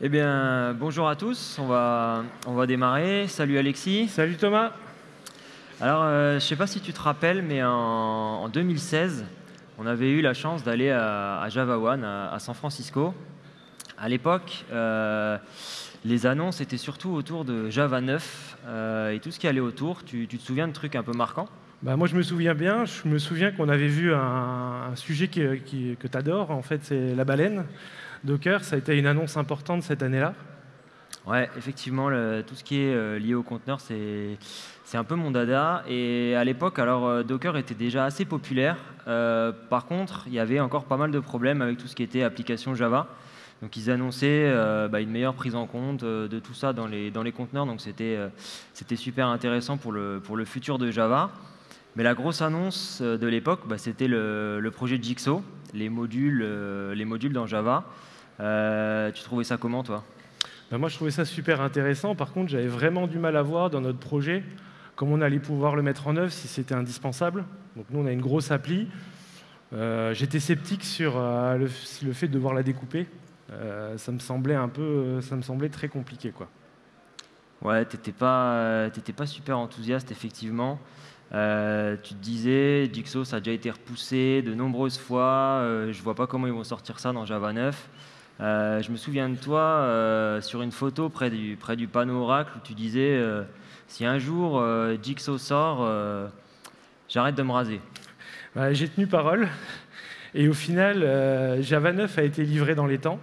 Eh bien, bonjour à tous, on va, on va démarrer. Salut Alexis. Salut Thomas. Alors, euh, je ne sais pas si tu te rappelles, mais en, en 2016, on avait eu la chance d'aller à, à Java One, à, à San Francisco. À l'époque, euh, les annonces étaient surtout autour de Java 9 euh, et tout ce qui allait autour. Tu, tu te souviens de trucs un peu marquants? Bah, moi, je me souviens bien. Je me souviens qu'on avait vu un, un sujet qui- qui- que tu adores. En fait, c'est la baleine. Docker, ça a été une annonce importante cette année-là. Ouais, effectivement, tout ce qui est euh, lié au conteneur, c'est un peu mon dada. Et à l'époque, alors euh, Docker était déjà assez populaire. Euh, par contre, il y avait encore pas mal de problèmes avec tout ce qui était application Java. Donc ils annonçaient bah, une meilleure prise en compte de tout ça dans les, dans les conteneurs. Donc c'était super intéressant pour le, pour le futur de Java. Mais la grosse annonce de l'époque, bah, c'était le, le projet Jigsaw, les modules, les modules dans Java. Euh, tu trouvais ça comment, toi? Bah, moi, je trouvais ça super intéressant. Par contre, j'avais vraiment du mal à voir dans notre projet comment on allait pouvoir le mettre en œuvre si c'était indispensable. Donc nous, on a une grosse appli. Euh, J'étais sceptique sur euh, le, le fait de devoir la découper. Ça me semblait un peu, ça me semblait très compliqué, quoi. Ouais, t'étais pas, t'étais pas super enthousiaste, effectivement. Euh, tu te disais, Jigsaw, ça a déjà été repoussé de nombreuses fois. euh, je vois pas comment ils vont sortir ça dans Java 9. Euh, je me souviens de toi euh, sur une photo près du, près du panneau Oracle où tu disais euh, si un jour Jigsaw sort, j'arrête de me raser. Bah, J'ai tenu parole. Et au final, Java 9 a été livré dans les temps.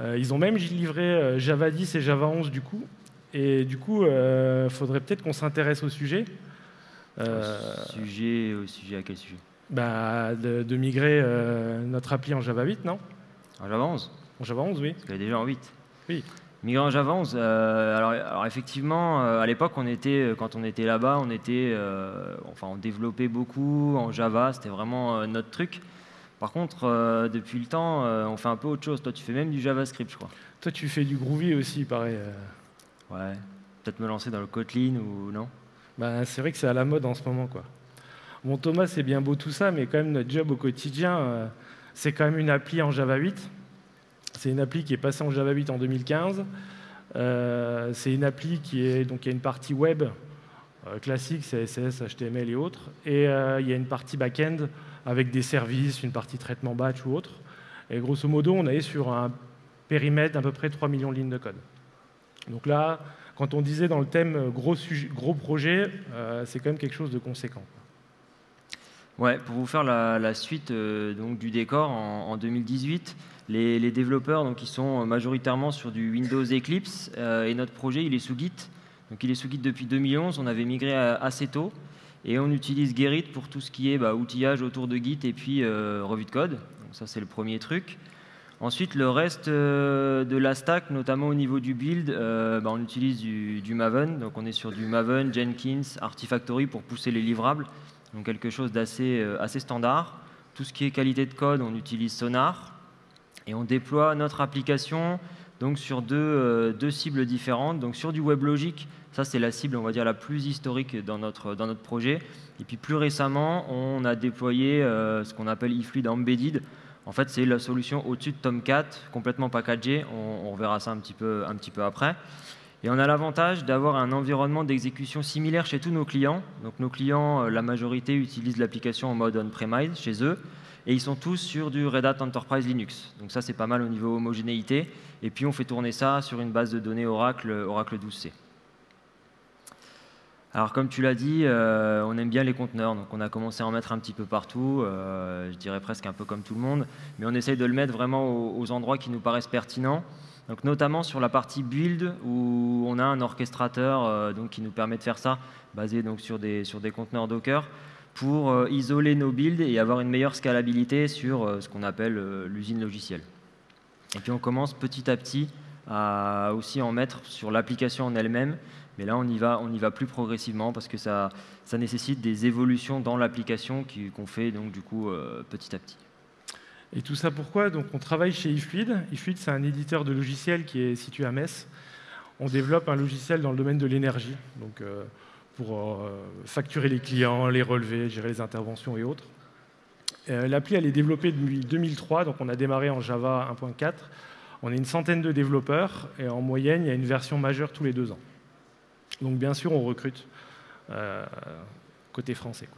Ils ont même livré Java 10 et Java 11 du coup. Et du coup, il faudrait peut-être qu'on s'intéresse au sujet. Sujet, au sujet à quel sujet? bah, de, de migrer notre appli en Java 8, non? En Java 11 En Java 11, oui. Parce qu'elle est déjà en 8. Oui. Migrer en Java 11, euh, alors, alors effectivement, euh, à l'époque, on était, euh, quand on était là-bas, on était, euh, enfin, on développait beaucoup en Java, c'était vraiment notre truc. Par contre, depuis le temps, on fait un peu autre chose. Toi, tu fais même du JavaScript, je crois. Toi, tu fais du Groovy aussi, pareil. Ouais. Peut-être me lancer dans le Kotlin ou non? Bah, c'est vrai que c'est à la mode en ce moment, quoi. Bon, Thomas, c'est bien beau tout ça, mais quand même, notre job au quotidien, c'est quand même une appli en Java 8. C'est une appli qui est passée en Java 8 en 2015. Euh, c'est une appli qui est donc y a une partie web euh, classique, CSS, HTML et autres, et euh, il y a une partie back-end avec des services, une partie traitement batch ou autre. Et grosso modo, on est sur un périmètre d'à peu près 3 millions de lignes de code. Donc là, quand on disait dans le thème gros, sujet- gros projet, c'est quand même quelque chose de conséquent. Ouais, pour vous faire la, suite euh, donc, du décor, en, en 2018, les, développeurs donc, ils sont majoritairement sur du Windows Eclipse euh, et notre projet il est sous Git. Donc, il est sous Git depuis 2011, on avait migré assez tôt et on utilise Gerrit pour tout ce qui est bah, outillage autour de Git et puis euh, revue de code. Donc, ça c'est le premier truc. Ensuite, le reste euh, de la stack, notamment au niveau du build, bah, on utilise du, du Maven. Donc on est sur du Maven, Jenkins, Artifactory pour pousser les livrables. Donc quelque chose d'assez euh, assez standard. Tout ce qui est qualité de code, on utilise Sonar. Et on déploie notre application donc sur deux, euh, deux cibles différentes. Donc sur du WebLogic, ça c'est la cible, on va dire, la plus historique dans notre, dans notre projet. Et puis plus récemment, on a déployé euh, ce qu'on appelle eFluid Embedded. En fait, c'est la solution au-dessus de Tomcat, complètement packagée. On, on reverra ça un petit peu, un petit peu après. Et on a l'avantage d'avoir un environnement d'exécution similaire chez tous nos clients. Donc nos clients, euh, la majorité utilisent l'application en mode on-premise chez eux. Et ils sont tous sur du Red Hat Enterprise Linux. Donc ça, c'est pas mal au niveau homogénéité. Et puis on fait tourner ça sur une base de données Oracle, Oracle 12c. Alors comme tu l'as dit, euh, on aime bien les conteneurs, donc on a commencé à en mettre un petit peu partout, euh, je dirais presque un peu comme tout le monde, mais on essaye de le mettre vraiment aux endroits qui nous paraissent pertinents. Donc notamment sur la partie build où on a un orchestrateur euh, qui nous permet de faire ça, basé donc sur des, sur des conteneurs Docker, pour euh, isoler nos builds et avoir une meilleure scalabilité sur euh, ce qu'on appelle l'usine logicielle. Et puis on commence petit à petit à aussi en mettre sur l'application en elle-même, mais là on y va, on y va plus progressivement parce que ça, nécessite des évolutions dans l'application qu'on fait donc du coup petit à petit. Et tout ça pourquoi? Donc on travaille chez eFluid. eFluid, c'est un éditeur de logiciels qui est situé à Metz. On développe un logiciel dans le domaine de l'énergie, donc euh, pour euh, facturer les clients, les relever, gérer les interventions et autres. Euh, L'appli, elle est développée depuis 2003, donc on a démarré en Java 1.4. On est une centaine de développeurs et en moyenne, il y a une version majeure tous les deux ans. Donc bien sûr, on recrute côté français.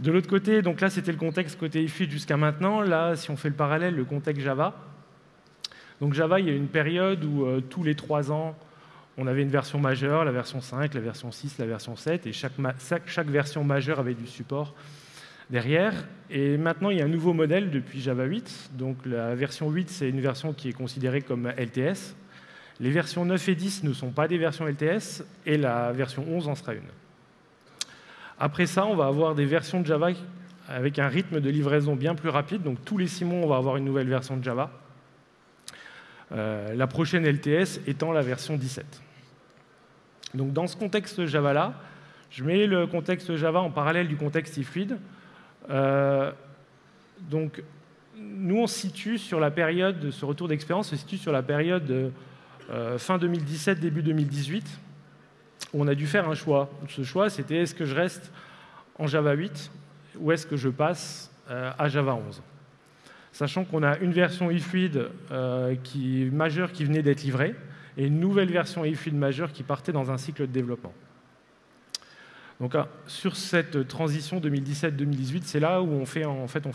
De l'autre côté, donc là c'était le contexte côté IFID jusqu'à maintenant. Là, si on fait le parallèle, le contexte Java. Donc Java, il y a une période où euh, tous les trois ans, on avait une version majeure, la version 5, la version 6, la version 7, et chaque, chaque version majeure avait du support derrière. Et maintenant, il y a un nouveau modèle depuis Java 8. Donc la version 8, c'est une version qui est considérée comme LTS. Les versions 9 et 10 ne sont pas des versions LTS, et la version 11 en sera une. Après ça, on va avoir des versions de Java avec un rythme de livraison bien plus rapide. Donc tous les six mois, on va avoir une nouvelle version de Java. Euh, la prochaine LTS étant la version 17. Donc dans ce contexte Java-là, je mets le contexte Java en parallèle du contexte eFluid. Euh, donc nous, on se situe sur la période, de ce retour d'expérience se situe sur la période de, euh, fin 2017, début 2018 on a dû faire un choix. Ce choix, c'était est-ce que je reste en Java 8 ou est-ce que je passe euh, à Java 11 Sachant qu'on a une version eFluid euh, qui, majeure qui venait d'être livrée et une nouvelle version eFluid majeure qui partait dans un cycle de développement. Donc, ah, sur cette transition 2017-2018, c'est là où on, fait, en fait, on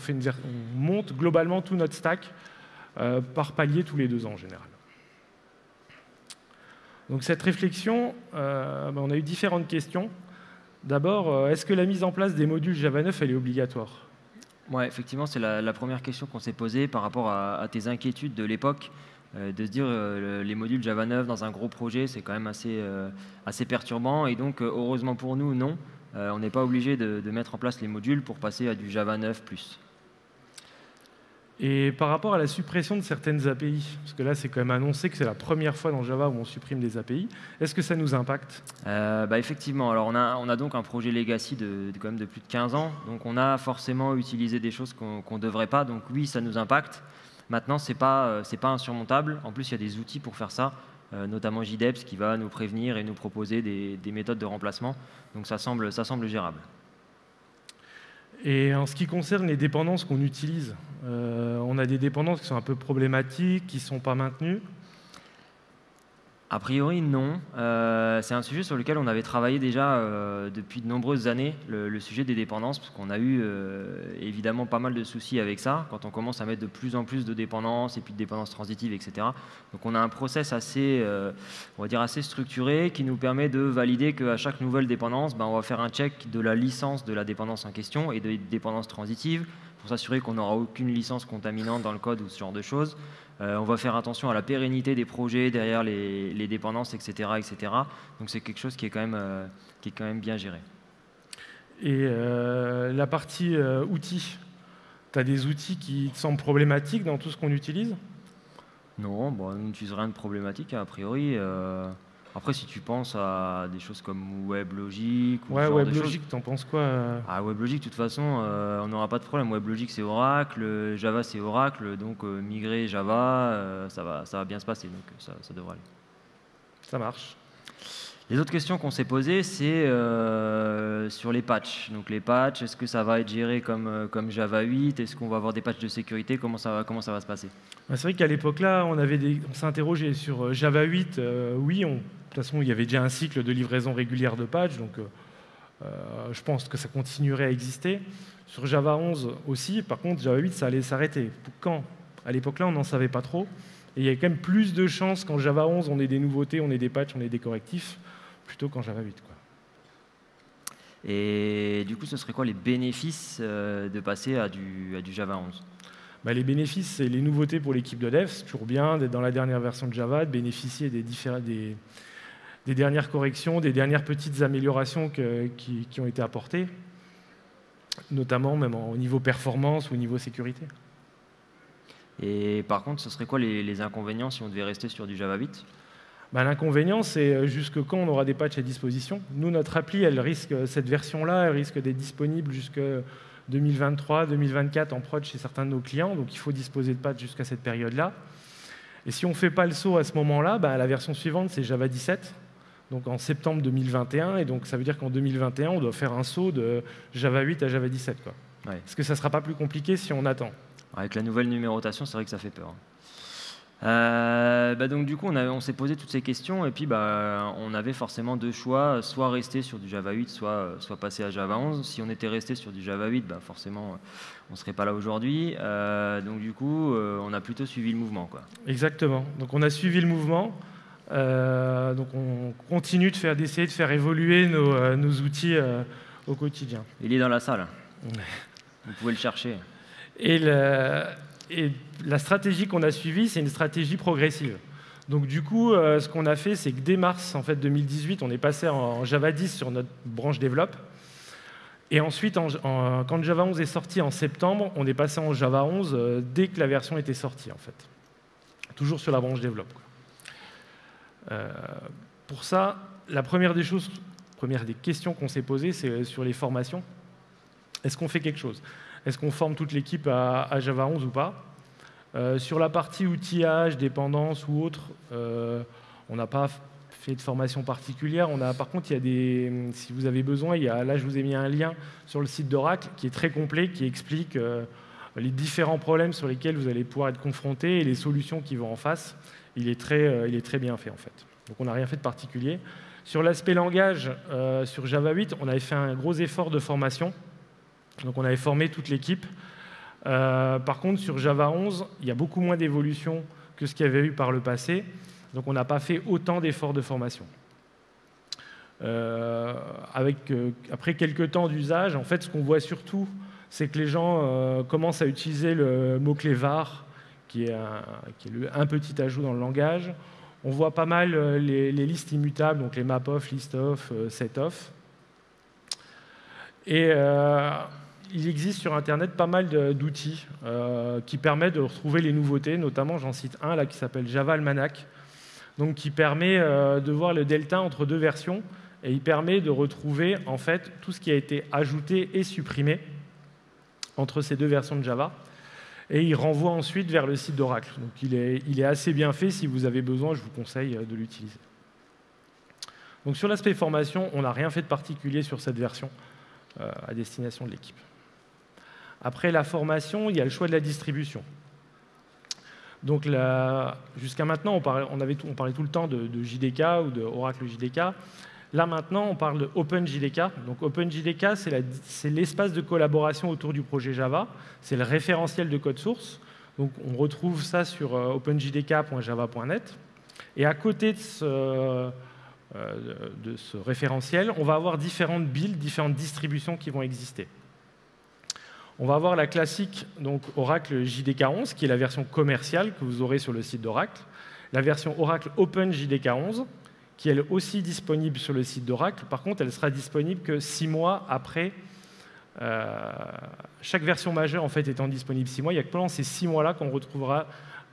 monte globalement tout notre stack euh, par palier tous les deux ans en général. Donc cette réflexion, euh, ben, on a eu différentes questions. D'abord, euh, est-ce que la mise en place des modules Java 9 elle est obligatoire? Oui, effectivement, c'est la, première question qu'on s'est posée par rapport à, tes inquiétudes de l'époque, euh, de se dire les modules Java 9 dans un gros projet, c'est quand même assez, assez perturbant. Et donc, heureusement pour nous, non, on n'est pas obligé de, de, mettre en place les modules pour passer à du Java 9+. Et par rapport à la suppression de certaines API, parce que là c'est quand même annoncé que c'est la première fois dans Java où on supprime des API, est-ce que ça nous impacte? Euh, bah Effectivement, alors on a, on a, donc un projet legacy de, quand même de plus de 15 ans, donc on a forcément utilisé des choses qu'on ne devrait pas, donc oui ça nous impacte. Maintenant ce n'est pas, euh, pas insurmontable, en plus il y a des outils pour faire ça, euh, notamment JDEPS qui va nous prévenir et nous proposer des, des méthodes de remplacement, donc ça semble, ça semble gérable. Et en ce qui concerne les dépendances qu'on utilise, euh, on a des dépendances qui sont un peu problématiques, qui ne sont pas maintenues. A priori, non. Euh, c'est un sujet sur lequel on avait travaillé déjà euh, depuis de nombreuses années, le, sujet des dépendances, parce qu'on a eu euh, évidemment pas mal de soucis avec ça, quand on commence à mettre de plus en plus de dépendances, et puis de dépendances transitives, etc. Donc on a un process assez, on va dire assez structuré, qui nous permet de valider qu'à chaque nouvelle dépendance, ben, on va faire un check de la licence de la dépendance en question et des dépendances transitives, pour s'assurer qu'on n'aura aucune licence contaminante dans le code ou ce genre de choses. Euh, on va faire attention à la pérennité des projets derrière les, dépendances, etc., etc. Donc c'est quelque chose qui est quand même, euh, qui est quand même bien géré. Et euh, la partie outils, tu as des outils qui te semblent problématiques dans tout ce qu'on utilise? Non, bon, on n'utilise rien de problématique a priori. Après, si tu penses à des choses comme WebLogic... Ou ouais, WebLogic, t'en penses quoi euh ah, WebLogic, de toute façon, euh, on n'aura pas de problème. WebLogic, c'est Oracle, Java, c'est Oracle, donc euh, migrer Java, ça, va, ça va bien se passer, donc ça, ça devrait aller. Ça marche. Les autres questions qu'on s'est posées, c'est sur les patchs. Donc les patchs, est-ce que ça va être géré comme, comme Java 8 Est-ce qu'on va avoir des patchs de sécurité? Comment ça, va, comment ça va se passer? Bah, C'est vrai qu'à l'époque là, on, avait on s'est interrogé sur Java 8. oui, on toute façon, il y avait déjà un cycle de livraison régulière de patch, donc euh, euh, je pense que ça continuerait à exister. Sur Java 11 aussi, par contre, Java 8, ça allait s'arrêter. Quand? À l'époque-là, on n'en savait pas trop. Et il y a quand même plus de chances qu'en Java 11, on ait des nouveautés, on ait des patchs, on ait des correctifs, plutôt qu'en Java 8. Quoi. Et du coup, ce serait quoi les bénéfices euh, de passer à du, à du Java 11 bah, les bénéfices, c'est les nouveautés pour l'équipe de dev. C'est toujours bien d'être dans la dernière version de Java, de bénéficier des, différents, des, des dernières corrections, des dernières petites améliorations qui, ont été apportées, notamment même au niveau performance ou au niveau sécurité. Et par contre, ce serait quoi les, inconvénients si on devait rester sur du Java 8 bah, L'inconvénient, c'est euh, jusque quand on aura des patchs à disposition? Nous, notre appli, elle risque, cette version-là, elle risque d'être disponible jusque 2023, 2024 en prod chez certains de nos clients, donc il faut disposer de patchs jusqu'à cette période-là. Et si on ne fait pas le saut à ce moment-là, bah, la version suivante, c'est Java 17, donc en septembre 2021, et donc ça veut dire qu'en 2021, on doit faire un saut de Java 8 à Java 17. Quoi. Est-ce que ça ne sera pas plus compliqué si on attend Avec la nouvelle numérotation, c'est vrai que ça fait peur. Euh, bah donc du coup, on, on s'est posé toutes ces questions et puis bah, on avait forcément deux choix, soit rester sur du Java 8, soit, soit passer à Java 11. Si on était resté sur du Java 8, bah forcément, on ne serait pas là aujourd'hui. Euh, donc du coup, euh, on a plutôt suivi le mouvement. Quoi. Exactement. Donc on a suivi le mouvement. donc on continue de faire, d'essayer de faire évoluer nos, nos outils au quotidien. Il est dans la salle. Vous pouvez le chercher. Et le, et la stratégie qu'on a suivie, c'est une stratégie progressive. Donc du coup, euh, ce qu'on a fait, c'est que dès mars en fait, 2018, on est passé en Java 10 sur notre branche développe. Et ensuite, quand Java 11 est sorti en septembre, on est passé en Java 11 euh, dès que la version était sortie, en fait. Toujours sur la branche développe. Euh, pour ça, la première des choses, première des questions qu'on s'est posées, c'est sur les formations. Est-ce qu'on fait quelque chose? Est-ce qu'on forme toute l'équipe à, Java 11 ou pas? Euh, Sur la partie outillage, dépendance ou autre, euh, on n'a pas fait de formation particulière. Par contre, il y a des, si vous avez besoin, il y a, là je vous ai mis un lien sur le site d'Oracle qui est très complet, qui explique euh, les différents problèmes sur lesquels vous allez pouvoir être confronté et les solutions qui vont en face. Il est très, il est très bien fait en fait. Donc on n'a rien fait de particulier. Sur l'aspect langage, sur Java 8, on avait fait un gros effort de formation. Donc on avait formé toute l'équipe. Euh, par contre, sur Java 11, il y a beaucoup moins d'évolution que ce qu'il y avait eu par le passé. Donc on n'a pas fait autant d'efforts de formation. Euh, euh, après quelques temps d'usage, en fait, ce qu'on voit surtout, c'est que les gens commencent à utiliser le mot-clé var, qui est, un, petit ajout dans le langage. On voit pas mal les, les listes immutables, donc les map-off, list-off, set-off. Et il existe sur Internet pas mal d'outils euh, qui permettent de retrouver les nouveautés, notamment j'en cite un là qui s'appelle Java Almanac, donc qui permet euh, de voir le delta entre deux versions et il permet de retrouver en fait tout ce qui a été ajouté et supprimé entre ces deux versions de Java. Et il renvoie ensuite vers le site d'Oracle. Donc il est, assez bien fait. Si vous avez besoin, je vous conseille de l'utiliser. Donc sur l'aspect formation, on n'a rien fait de particulier sur cette version euh, à destination de l'équipe. Après la formation, il y a le choix de la distribution. Donc jusqu'à maintenant, on parlait, tout le temps de, JDK ou de Oracle JDK. Là maintenant, on parle OpenJDK. Donc OpenJDK, c'est l'espace de collaboration autour du projet Java. C'est le référentiel de code source. Donc on retrouve ça sur euh, openjdk.java.net. Et à côté de ce, euh, de ce référentiel, on va avoir différentes builds, différentes distributions qui vont exister. On va avoir la classique Oracle JDK11, qui est la version commerciale que vous aurez sur le site d'Oracle. La version Oracle Open JDK11, qui est aussi disponible sur le site d'Oracle. Par contre, elle sera disponible que six mois après. Euh, chaque version majeure en fait étant disponible six mois, il y a que pendant ces six mois-là qu'on retrouvera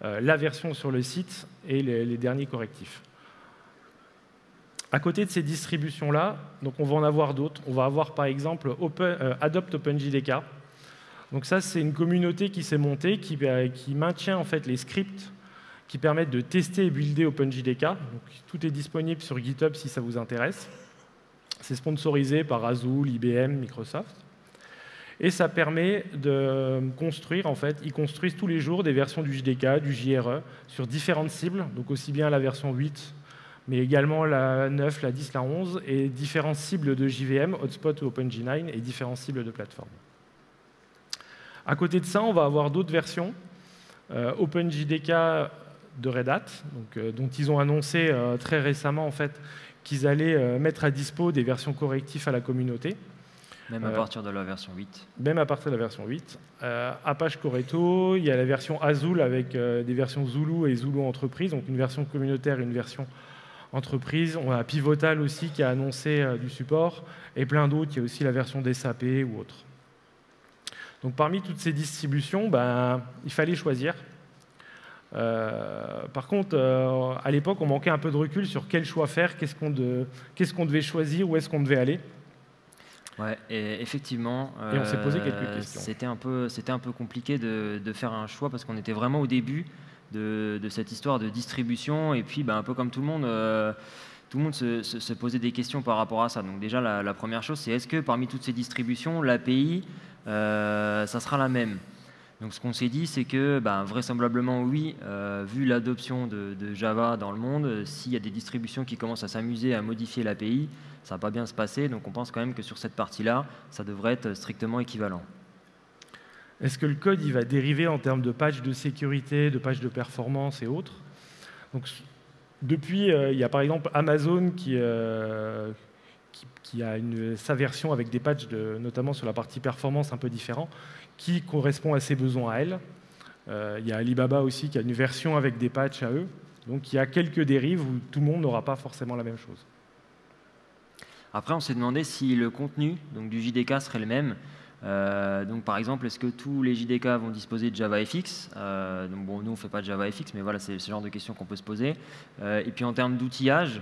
euh, la version sur le site et les, derniers correctifs. À côté de ces distributions-là, donc on va en avoir d'autres. On va avoir par exemple euh, Adopt OpenJDK, donc ça, c'est une communauté qui s'est montée, qui, euh, maintient en fait les scripts qui permettent de tester et builder OpenJDK. Donc, tout est disponible sur GitHub si ça vous intéresse. C'est sponsorisé par Azul, IBM, Microsoft. Et ça permet de construire, en fait, ils construisent tous les jours des versions du JDK, du JRE, sur différentes cibles, donc aussi bien la version 8, mais également la 9, la 10, la 11, et différentes cibles de JVM, Hotspot ou OpenG9, et différentes cibles de plateforme. À côté de ça, on va avoir d'autres versions. Euh, OpenJDK de Red Hat, euh, dont ils ont annoncé euh, très récemment en fait, qu'ils allaient mettre à dispo des versions correctives à la communauté. Même à partir de la version 8 Même à partir de la version 8. Apache Coreto, il y a la version Azul avec des versions Zulu et Zulu Entreprise, donc une version communautaire et une version entreprise. On a Pivotal aussi qui a annoncé du support, et plein d'autres. Il y a aussi la version d'SAP ou autre. Donc parmi toutes ces distributions, ben, il fallait choisir. Euh, par contre, euh, à l'époque, on manquait un peu de recul sur quel choix faire, qu'est-ce qu'on devait choisir, où est-ce qu'on devait aller. Ouais, et effectivement, et on s'est posé quelques euh, questions. C'était un peu, c'était un peu compliqué de, faire un choix parce qu'on était vraiment au début de, cette histoire de distribution et puis, ben, un peu comme tout le monde, tout le monde se, posait des questions par rapport à ça. Donc déjà, la, la première chose, c'est est-ce que parmi toutes ces distributions, l'API euh, ça sera la même? Donc ce qu'on s'est dit, c'est que ben, vraisemblablement oui, euh, vu l'adoption de, Java dans le monde, s'il y a des distributions qui commencent à s'amuser à modifier l'API, ça va pas bien se passer. Donc on pense quand même que sur cette partie-là, ça devrait être strictement équivalent. Est-ce que le code il va dériver en termes de patch de sécurité, de patch de performance et autres? Donc, Depuis, euh, il y a par exemple Amazon qui, euh, a sa version avec des patchs, notamment sur la partie performance un peu différent, qui correspond à ses besoins à elle. Euh, il y a Alibaba aussi qui a une version avec des patchs à eux. Donc il y a quelques dérives où tout le monde n'aura pas forcément la même chose. Après, on s'est demandé si le contenu donc, du JDK serait le même. Euh, donc, par exemple, est-ce que tous les JDK vont disposer de JavaFX euh, donc, bon, Nous, on ne fait pas de JavaFX, mais voilà, c'est ce genre de questions qu'on peut se poser. Et puis, en termes d'outillage,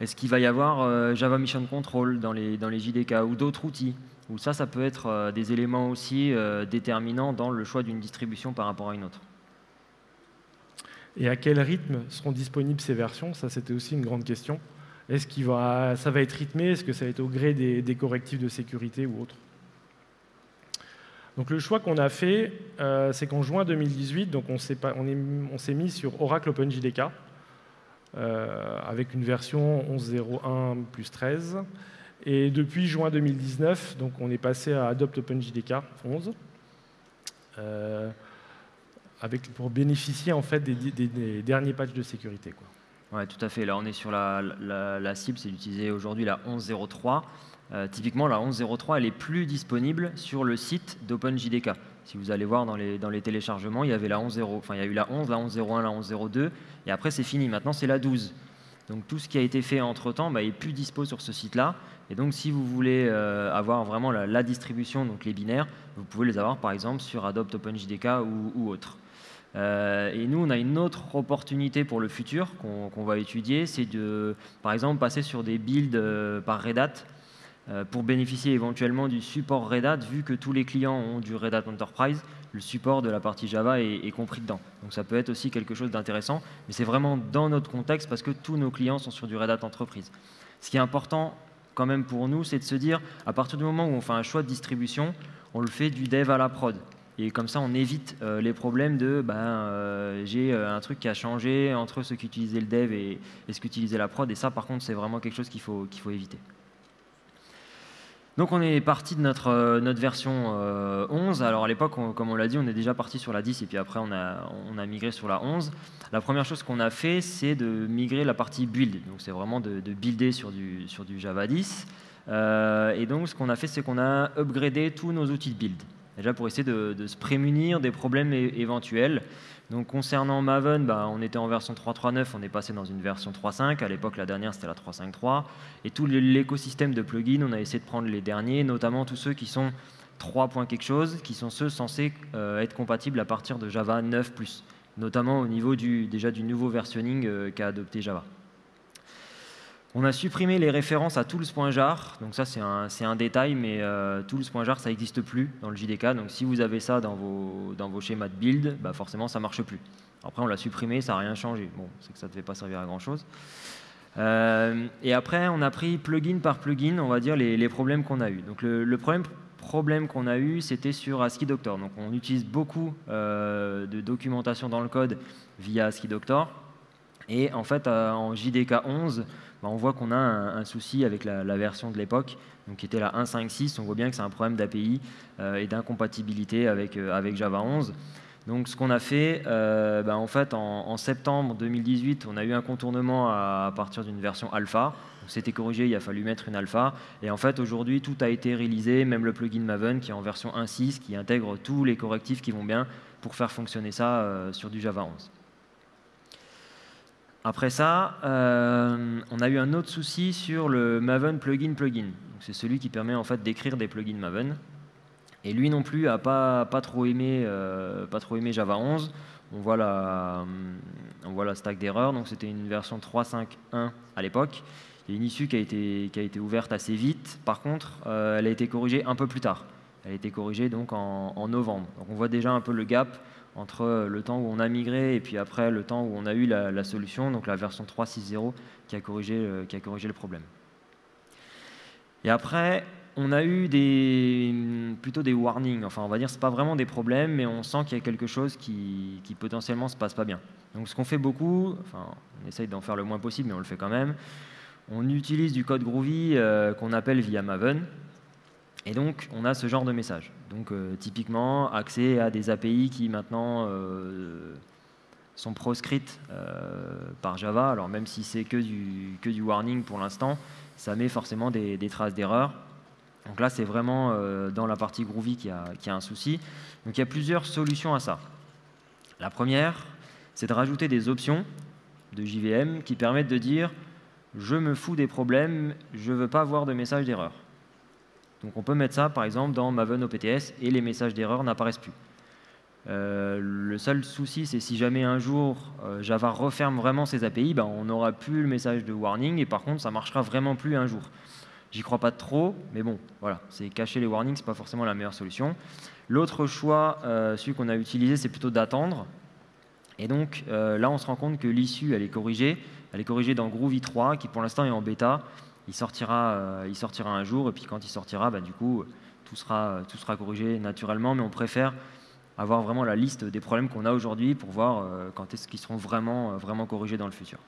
est-ce qu'il va y avoir Java Mission Control dans dans les JDK ou d'autres outils? Ou ça, ça peut être des éléments aussi déterminants dans le choix d'une distribution par rapport à une autre. Et à quel rythme seront disponibles ces versions? Ça, c'était aussi une grande question. Est-ce que ça va être rythmé? Est-ce que ça va être au gré des, correctifs de sécurité ou autres donc le choix qu'on a fait, euh, c'est qu'en juin 2018, donc on s'est mis sur Oracle OpenJDK euh, avec une version 11.01 plus 13. Et depuis juin 2019, donc on est passé à Adopt OpenJDK 11. Euh, pour bénéficier en fait des, derniers patchs de sécurité. Quoi. Ouais, tout à fait. Là, on est sur la, cible, c'est d'utiliser aujourd'hui la 11.03. Euh, typiquement, la 11.03, elle est plus disponible sur le site d'OpenJDK. Si vous allez voir dans les, dans les téléchargements, il y avait la 11.0, enfin il y a eu la 11, la 11.01, la 11.02, et après c'est fini. Maintenant c'est la 12. Donc tout ce qui a été fait entre temps bah, est plus dispo sur ce site-là. Et donc si vous voulez euh, avoir vraiment la, distribution, donc les binaires, vous pouvez les avoir par exemple sur Adopt OpenJDK ou, autre. Euh, et nous, on a une autre opportunité pour le futur qu'on va étudier, c'est de, par exemple, passer sur des builds par Red Hat euh, pour bénéficier éventuellement du support Red Hat, vu que tous les clients ont du Red Hat Enterprise, le support de la partie Java est, compris dedans. Donc ça peut être aussi quelque chose d'intéressant, mais c'est vraiment dans notre contexte parce que tous nos clients sont sur du Red Hat Entreprise. Ce qui est important quand même pour nous, c'est de se dire, à partir du moment où on fait un choix de distribution, on le fait du dev à la prod. Et comme ça, on évite euh, les problèmes de ben, euh, j'ai un truc qui a changé entre ce qu'utilisait le dev et, et ce qu'utilisait la prod. Et ça, par contre, c'est vraiment quelque chose qu'il faut, qu'il faut éviter. Donc on est parti de notre, euh, version 11. Euh, Alors à l'époque, comme on l'a dit, on est déjà parti sur la 10 et puis après on a, migré sur la 11. La première chose qu'on a fait, c'est de migrer la partie build. Donc c'est vraiment de, builder sur du, sur du Java 10. Euh, et donc ce qu'on a fait, c'est qu'on a upgradé tous nos outils de build. Déjà pour essayer de, se prémunir des problèmes éventuels. Donc concernant Maven, bah, on était en version 3.3.9, on est passé dans une version 3.5. À l'époque, la dernière, c'était la 3.5.3. Et tout l'écosystème de plugins, on a essayé de prendre les derniers, notamment tous ceux qui sont 3. quelque chose, qui sont ceux censés euh, être compatibles à partir de Java 9+, notamment au niveau du, déjà du nouveau versionning euh, qu'a adopté Java. On a supprimé les références à tools.jar, donc ça c'est un, détail, mais euh, tools.jar ça n'existe plus dans le JDK, donc si vous avez ça dans vos, schémas de build, bah forcément ça ne marche plus. Après on l'a supprimé, ça n'a rien changé, bon c'est que ça ne devait pas servir à grand chose. Euh, et après on a pris plugin par plugin, on va dire les, problèmes qu'on a eu. Donc le, problème, problème qu'on a eu c'était sur ASCII Doctor, donc on utilise beaucoup euh, de documentation dans le code via ASCII Doctor, et en fait en JDK 11, bah, on voit qu'on a un, souci avec la, version de l'époque, qui était la 1.5.6. On voit bien que c'est un problème d'API euh, et d'incompatibilité avec, euh, Java 11. Donc ce qu'on a fait, euh, bah, en fait, en, septembre 2018, on a eu un contournement à, partir d'une version alpha. C'était corrigé, il a fallu mettre une alpha. Et en fait, aujourd'hui, tout a été réalisé, même le plugin Maven qui est en version 1.6, qui intègre tous les correctifs qui vont bien pour faire fonctionner ça sur du Java 11. Après ça, euh, on a eu un autre souci sur le Maven plugin plugin. C'est celui qui permet en fait d'écrire des plugins Maven. Et lui non plus a pas, pas, trop, aimé, euh, pas trop aimé Java 11. On voit la, on voit la stack d'erreurs. Donc c'était une version 3.5.1 à l'époque. Il y a une issue qui a, été, qui a été ouverte assez vite. Par contre, euh, elle a été corrigée un peu plus tard. Elle a été corrigée donc en, en novembre. Donc on voit déjà un peu le gap entre le temps où on a migré et puis après le temps où on a eu la, solution, donc la version 3.6.0 qui, a corrigé, qui a le problème. Et après, on a eu plutôt des warnings. Enfin, on va dire, c'est pas vraiment des problèmes, mais on sent qu'il y a quelque chose qui, qui potentiellement se passe pas bien. Donc, ce qu'on fait beaucoup, enfin, on essaye d'en faire le moins possible, mais on le fait quand même. On utilise du code Groovy euh, qu'on appelle via Maven. Et donc, on a ce genre de message. Donc, euh, typiquement, accès à des API qui maintenant euh, sont proscrites par Java. Alors, même si c'est que du, warning pour l'instant, ça met forcément des, traces d'erreur. Donc là, c'est vraiment dans la partie Groovy qu'il a un souci. Donc, il y a plusieurs solutions à ça. La première, c'est de rajouter des options de JVM qui permettent de dire je me fous des problèmes, je ne veux pas avoir de message d'erreur. Donc on peut mettre ça par exemple dans Maven OPTS et les messages d'erreur n'apparaissent plus. Euh, le seul souci, c'est si jamais un jour euh, Java referme vraiment ses API, ben, on n'aura plus le message de warning et par contre ça marchera vraiment plus un jour. J'y crois pas trop, mais bon, voilà, c'est cacher les warnings, c'est pas forcément la meilleure solution. L'autre choix, euh, celui qu'on a utilisé, c'est plutôt d'attendre. Et donc là, on se rend compte que l'issue, elle est corrigée. Elle est corrigée dans Groovy 3, qui pour l'instant est en bêta. Il sortira, euh, il sortira un jour, et puis quand il sortira, bah, du coup, tout sera, tout sera corrigé naturellement, mais on préfère avoir vraiment la liste des problèmes qu'on a aujourd'hui pour voir euh, quand est-ce qu'ils seront vraiment, euh, vraiment corrigés dans le futur.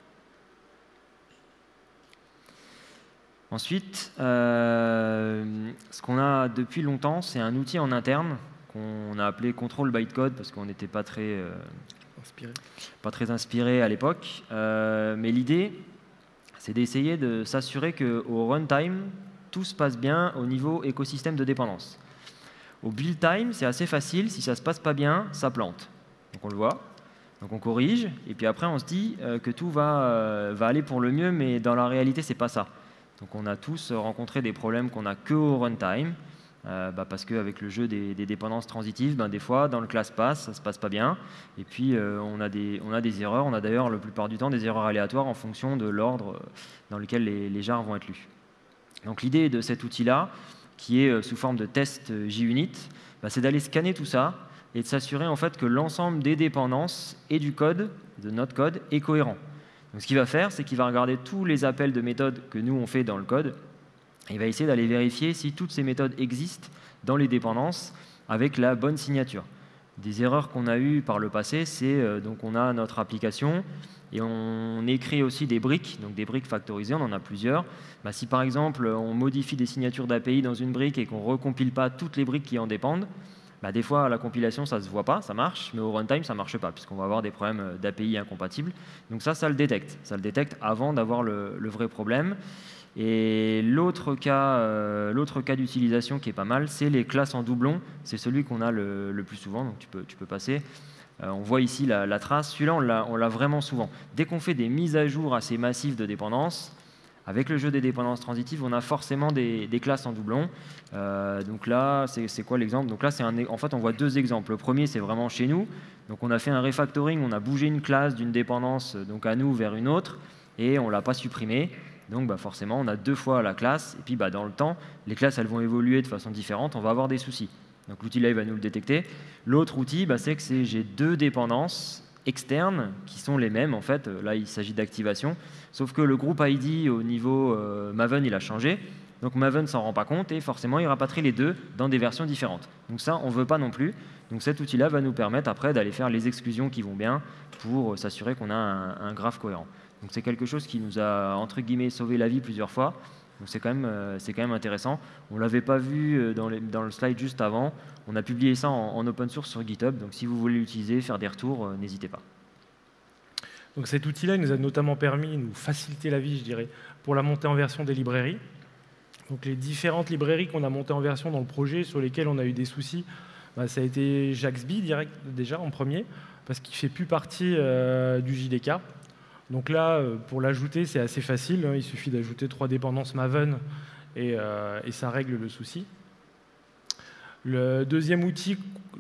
Ensuite, ce qu'on a depuis longtemps, c'est un outil en interne qu'on a appelé Control Bytecode parce qu'on n'était pas très pas très inspiré à l'époque. Euh, mais l'idée, c'est d'essayer de s'assurer qu'au runtime, tout se passe bien au niveau écosystème de dépendance. Au build time, c'est assez facile. Si ça ne se passe pas bien, ça plante. Donc on le voit. Donc on corrige. Et puis après, on se dit euh, que tout va, euh, va aller pour le mieux, mais dans la réalité, ce n'est pas ça. Donc on a tous rencontré des problèmes qu'on n'a que au runtime. Euh, bah, parce qu'avec le jeu des, dépendances transitives, ben, des fois, dans le class pass, ça se passe pas bien. Et puis, euh, on, a des, erreurs. On a d'ailleurs, la plupart du temps, des erreurs aléatoires en fonction de l'ordre euh, dans lequel les, les, jars vont être lus. Donc, l'idée de cet outil-là, qui est sous forme de test JUnit, bah, c'est d'aller scanner tout ça et de s'assurer en fait que l'ensemble des dépendances et du code, de notre code, est cohérent. Donc, ce qu'il va faire, c'est qu'il va regarder tous les appels de méthodes que nous, on fait dans le code il va essayer d'aller vérifier si toutes ces méthodes existent dans les dépendances avec la bonne signature. Des erreurs qu'on a eues par le passé, c'est euh, donc on a notre application et on écrit aussi des briques, donc des briques factorisées, on en a plusieurs. Bah, si par exemple on modifie des signatures d'API dans une brique et qu'on recompile pas toutes les briques qui en dépendent, bah, des fois à la compilation ça ne se voit pas, ça marche, mais au runtime ça ne marche pas, puisqu'on va avoir des problèmes euh, d'API incompatibles. Donc ça, ça le détecte. Ça le détecte avant d'avoir le, vrai problème. Et l'autre cas, euh, cas d'utilisation qui est pas mal, c'est les classes en doublon. C'est celui qu'on a le, plus souvent, donc tu peux, tu peux passer. Euh, on voit ici la, trace. Celui-là, on l'a vraiment souvent. Dès qu'on fait des mises à jour assez massives de dépendances, avec le jeu des dépendances transitives, on a forcément des, classes en doublon. Euh, donc là, c'est quoi l'exemple? Donc là, un, en fait, on voit deux exemples. Le premier, c'est vraiment chez nous. Donc on a fait un refactoring, on a bougé une classe d'une dépendance donc à nous vers une autre, et on ne l'a pas supprimée. Donc bah, forcément, on a deux fois la classe, et puis bah, dans le temps, les classes elles vont évoluer de façon différente, on va avoir des soucis. Donc l'outil là, il va nous le détecter. L'autre outil, bah, c'est que j'ai deux dépendances externes qui sont les mêmes. En fait, là, il s'agit d'activation, sauf que le groupe ID au niveau euh, Maven, il a changé. Donc Maven s'en rend pas compte et forcément, il rapatrie les deux dans des versions différentes. Donc ça, on veut pas non plus. Donc cet outil-là va nous permettre après d'aller faire les exclusions qui vont bien pour s'assurer qu'on a un graphe cohérent. Donc c'est quelque chose qui nous a, entre guillemets, sauvé la vie plusieurs fois. Donc c'est quand, même, euh, c'est quand même intéressant. On ne l'avait pas vu euh, dans, dans, le slide juste avant. On a publié ça en, open source sur GitHub. Donc si vous voulez l'utiliser, faire des retours, euh, n'hésitez pas. Donc cet outil-là nous a notamment permis de nous faciliter la vie, je dirais, pour la montée en version des librairies. Donc les différentes librairies qu'on a montées en version dans le projet, sur lesquelles on a eu des soucis, bah, ça a été Jaxby direct déjà en premier, parce qu'il ne fait plus partie du JDK. Donc là, euh, pour l'ajouter, c'est assez facile. Hein. Il suffit d'ajouter trois dépendances Maven euh, et, ça règle le souci. Le deuxième outil,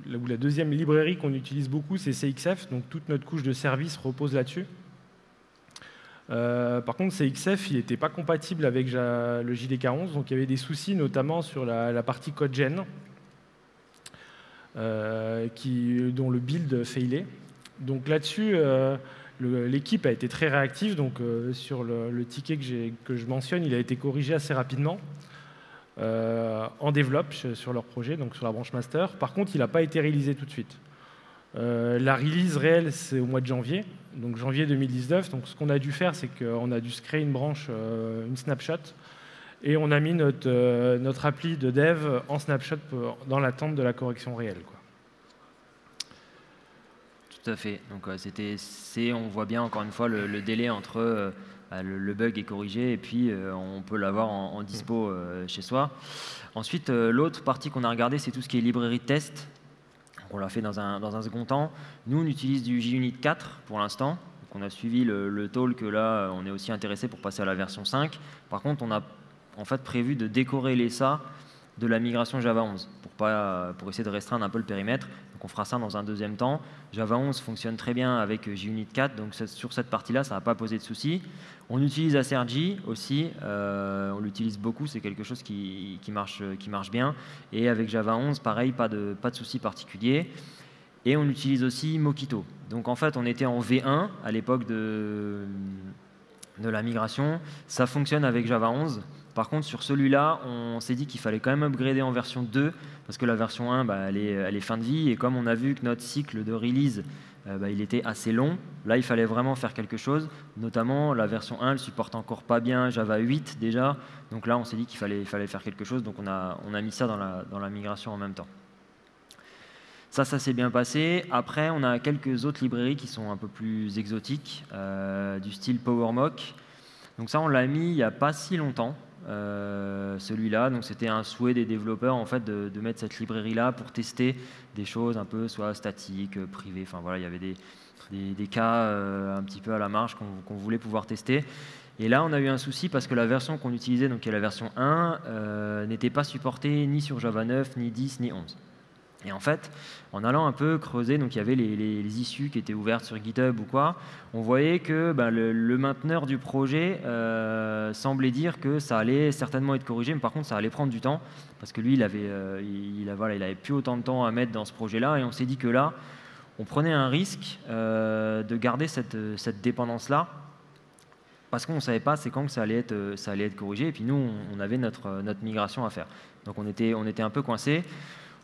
ou la deuxième librairie qu'on utilise beaucoup, c'est CXF. Donc toute notre couche de service repose là-dessus. Euh, par contre, CXF, il n'était pas compatible avec le JDK11, donc il y avait des soucis, notamment sur la, partie code gen, dont le build failait. Donc là-dessus, L'équipe a été très réactive, donc euh, sur le, ticket que, je mentionne, il a été corrigé assez rapidement. en développe sur leur projet, donc sur la branche master. Par contre, il n'a pas été réalisé tout de suite. la release réelle, c'est au mois de janvier, donc janvier 2019. Donc ce qu'on a dû faire, c'est qu'on a dû se créer une branche, une snapshot, et on a mis notre, appli de dev en snapshot dans l'attente de la correction réelle. Tout à fait. Donc c'était, on voit bien encore une fois le, délai entre euh, bah, le, bug est corrigé et puis euh, on peut l'avoir en, dispo euh, chez soi. Ensuite, l'autre partie qu'on a regardé, c'est tout ce qui est librairie de test. on l'a fait dans un, dans un, second temps. Nous, on utilise du JUnit 4 pour l'instant. On a suivi le, le talk, là, on est aussi intéressé pour passer à la version 5. Par contre, on a en fait prévu de décorréler ça de la migration Java 11 pour, pas, pour essayer de restreindre un peu le périmètre on fera ça dans un deuxième temps. Java 11 fonctionne très bien avec JUnit 4, donc sur cette partie-là, ça ne va pas poser de soucis. On utilise ACRG aussi, euh, on l'utilise beaucoup, c'est quelque chose qui, marche, qui marche bien. Et avec Java 11, pareil, pas de, pas de soucis particuliers. Et on utilise aussi Mockito. Donc en fait, on était en V1 à l'époque de, de la migration. Ça fonctionne avec Java 11. Par contre, sur celui-là, on s'est dit qu'il fallait quand même upgrader en version 2, parce que la version 1, bah, elle, est, fin de vie, et comme on a vu que notre cycle de release, euh, bah, il était assez long, là, il fallait vraiment faire quelque chose, notamment la version 1, elle supporte encore pas bien Java 8 déjà, donc là, on s'est dit qu'il fallait, faire quelque chose, donc on a, mis ça dans la, migration en même temps. Ça, ça s'est bien passé. Après, on a quelques autres librairies qui sont un peu plus exotiques, euh, du style PowerMock. Donc ça, on l'a mis il n'y a pas si longtemps. Euh, celui-là. Donc c'était un souhait des développeurs en fait de, mettre cette librairie-là pour tester des choses un peu soit statiques, euh, privées. Enfin voilà, il y avait des, des, cas euh, un petit peu à la marge qu'on voulait pouvoir tester. Et là, on a eu un souci parce que la version qu'on utilisait, donc qui est la version 1, n'était pas supportée ni sur Java 9, ni 10, ni 11. Et en fait, en allant un peu creuser, donc il y avait les, issues qui étaient ouvertes sur GitHub ou quoi, on voyait que ben, le, mainteneur du projet euh, semblait dire que ça allait certainement être corrigé, mais par contre ça allait prendre du temps, parce que lui, il avait, euh, il, avait plus autant de temps à mettre dans ce projet-là, et on s'est dit que là, on prenait un risque euh, de garder cette, dépendance-là, parce qu'on ne savait pas c'est quand que ça allait, être, corrigé, et puis nous, on, avait notre, notre migration à faire. Donc on était, on était un peu coincés.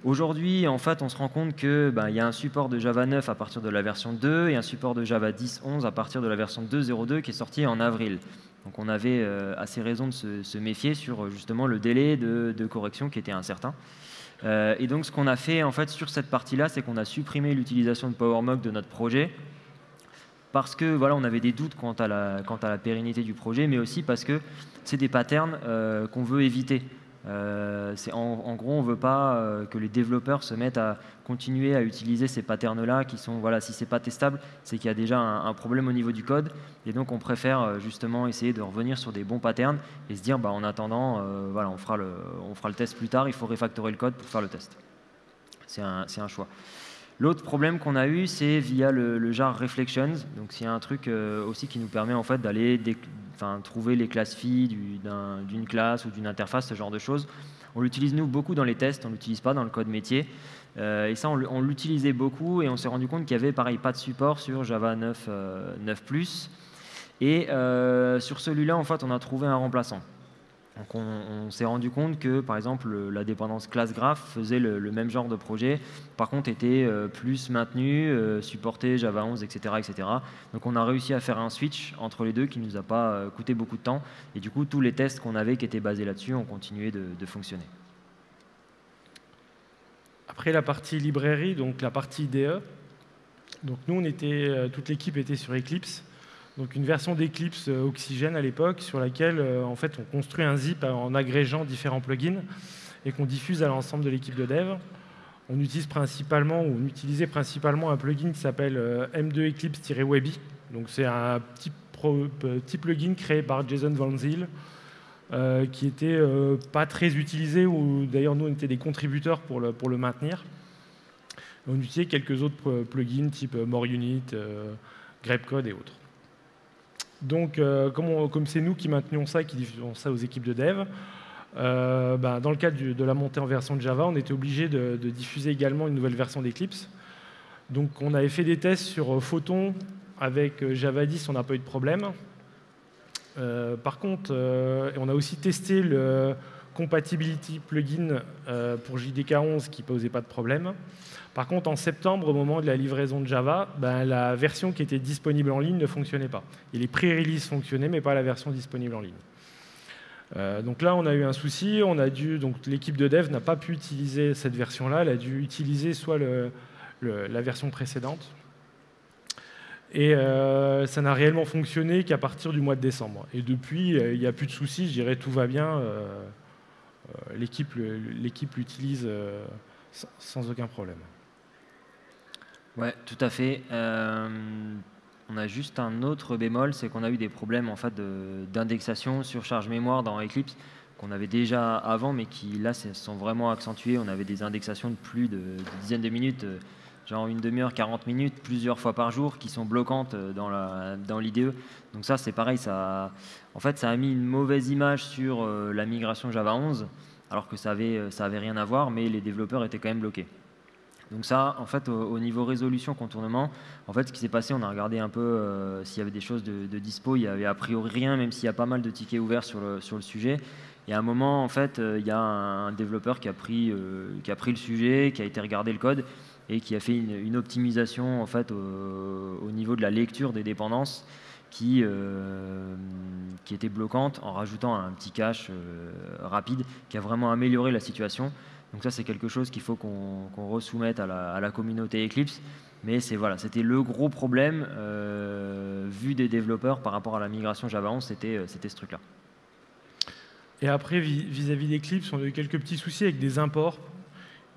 Aujourd'hui, en fait, on se rend compte qu'il ben, y a un support de Java 9 à partir de la version 2 et un support de Java 10.11 à partir de la version 2.02 qui est sorti en avril. Donc on avait euh, assez raison de se, méfier sur justement le délai de, correction qui était incertain. Euh, et donc ce qu'on a fait en fait sur cette partie-là, c'est qu'on a supprimé l'utilisation de PowerMock de notre projet parce que voilà, on avait des doutes quant à la, quant à la pérennité du projet, mais aussi parce que c'est des patterns euh, qu'on veut éviter. Euh, en, gros, on ne veut pas euh, que les développeurs se mettent à continuer à utiliser ces patterns-là qui sont, voilà, si c'est pas testable, c'est qu'il y a déjà un, problème au niveau du code. Et donc, on préfère euh, justement essayer de revenir sur des bons patterns et se dire, bah, en attendant, voilà, on fera, le, on fera le test plus tard, il faut refactorer le code pour faire le test. C'est un, un, choix. L'autre problème qu'on a eu, c'est via le, jar reflections. Donc, c'est un truc aussi qui nous permet en fait d'aller trouver les classes filles d'une classe ou d'une interface, ce genre de choses. On l'utilise nous beaucoup dans les tests, on l'utilise pas dans le code métier. Euh, et ça, on, l'utilisait beaucoup et on s'est rendu compte qu'il y avait pareil pas de support sur Java 9, 9 euh, Et euh, sur celui-là, en fait, on a trouvé un remplaçant. Donc on, s'est rendu compte que, par exemple, la dépendance classe graph faisait le, même genre de projet, par contre était euh, plus maintenu, euh, supporté Java 11, etc., etc. Donc on a réussi à faire un switch entre les deux qui ne nous a pas euh, coûté beaucoup de temps, et du coup tous les tests qu'on avait qui étaient basés là-dessus ont continué de, de, fonctionner. Après la partie librairie, donc la partie IDE, donc nous on était, toute l'équipe était sur Eclipse, donc une version d'Eclipse euh, Oxygène à l'époque sur laquelle euh, en fait, on construit un zip en agrégeant différents plugins et qu'on diffuse à l'ensemble de l'équipe de dev. On utilise principalement, ou on utilisait principalement un plugin qui s'appelle euh, M2 Eclipse-Webby. Donc c'est un petit, plugin créé par Jason Van Zyl qui était pas très utilisé, ou d'ailleurs nous on était des contributeurs pour le, pour le maintenir. On utilisait quelques autres plugins type MoreUnit, GrepCode et autres. Donc, euh, comme c'est nous qui maintenions ça et qui diffusons ça aux équipes de dev, euh, bah, dans le cadre de la montée en version de Java, on était obligé de, diffuser également une nouvelle version d'Eclipse. Donc, on avait fait des tests sur euh, Photon avec Java 10, on n'a pas eu de problème. par contre, on a aussi testé le compatibility plugin pour JDK 11 qui posait pas de problème. Par contre, en septembre, au moment de la livraison de Java, ben, la version qui était disponible en ligne ne fonctionnait pas. Et les pré-releases fonctionnaient, mais pas la version disponible en ligne. Euh, donc là, on a eu un souci. L'équipe de dev n'a pas pu utiliser cette version-là. Elle a dû utiliser soit la version précédente. Et euh, ça n'a réellement fonctionné qu'à partir du mois de décembre. Et depuis, euh, il n'y a plus de soucis. Je dirais tout va bien. L'équipe l'utilise sans aucun problème. Ouais, tout à fait. On a juste un autre bémol, c'est qu'on a eu des problèmes en fait d'indexation sur charge mémoire dans Eclipse qu'on avait déjà avant, mais qui là sont vraiment accentués. On avait des indexations de plus de, dizaines de minutes, euh, genre une demi-heure, 40 minutes, plusieurs fois par jour, qui sont bloquantes euh, dans l'IDE. Donc ça, c'est pareil, ça, en fait, ça a mis une mauvaise image sur euh, la migration Java 11, alors que ça avait, ça avait rien à voir, mais les développeurs étaient quand même bloqués. Donc ça, en fait, au, niveau résolution, contournement, en fait, ce qui s'est passé, on a regardé un peu euh, s'il y avait des choses de, dispo. Il y avait a priori rien, même s'il y a pas mal de tickets ouverts sur le, sujet. Et à un moment, en fait, euh, il y a un, développeur qui a, pris, euh, qui a pris le sujet, qui a été regarder le code et qui a fait une, optimisation en fait, au, niveau de la lecture des dépendances qui, qui était bloquante en rajoutant un petit cache rapide qui a vraiment amélioré la situation. Donc ça, c'est quelque chose qu'il faut qu'on resoumette à la, communauté Eclipse. Mais voilà, c'était le gros problème euh, vu des développeurs par rapport à la migration Java 11, euh, c'était ce truc-là. Et après, vis-à-vis d'Eclipse, on a eu quelques petits soucis avec des imports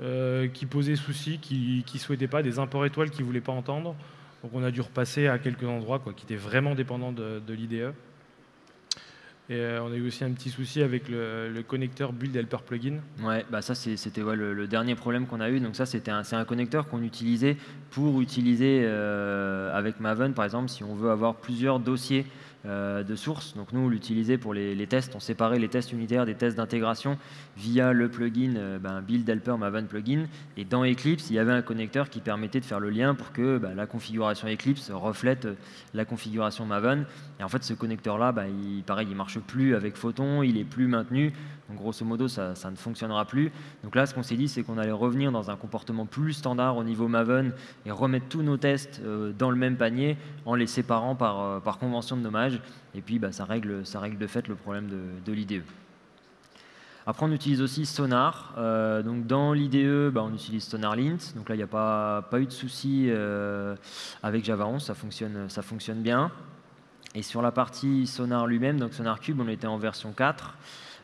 euh, qui posaient souci, qui ne souhaitaient pas, des imports étoiles qui ne voulaient pas entendre. Donc on a dû repasser à quelques endroits quoi, qui étaient vraiment dépendants de, de l'IDE. Et euh, on a eu aussi un petit souci avec le, connecteur Build Helper Plugin. Ouais, bah ça c'était le, dernier problème qu'on a eu. Donc ça c'était un, un connecteur qu'on utilisait pour utiliser euh, avec Maven par exemple si on veut avoir plusieurs dossiers euh, de source. Donc nous, on pour les, tests. On séparait les tests unitaires des tests d'intégration via le plugin euh, ben, Build Helper Maven Plugin. Et dans Eclipse, il y avait un connecteur qui permettait de faire le lien pour que ben, la configuration Eclipse reflète euh, la configuration Maven. Et en fait, ce connecteur-là, ben, il, pareil, il marche plus avec Photon, il est plus maintenu. Donc grosso modo, ça, ne fonctionnera plus. Donc là, ce qu'on s'est dit, c'est qu'on allait revenir dans un comportement plus standard au niveau Maven et remettre tous nos tests dans le même panier en les séparant par, par convention de nommage et puis bah, ça, règle, de fait le problème de, l'IDE. Après, on utilise aussi Sonar. Euh, donc dans l'IDE, bah, on utilise SonarLint. Donc là, il n'y a pas, eu de souci euh, avec Java 11, ça fonctionne, ça fonctionne bien. Et sur la partie Sonar lui-même, donc SonarCube, on était en version 4.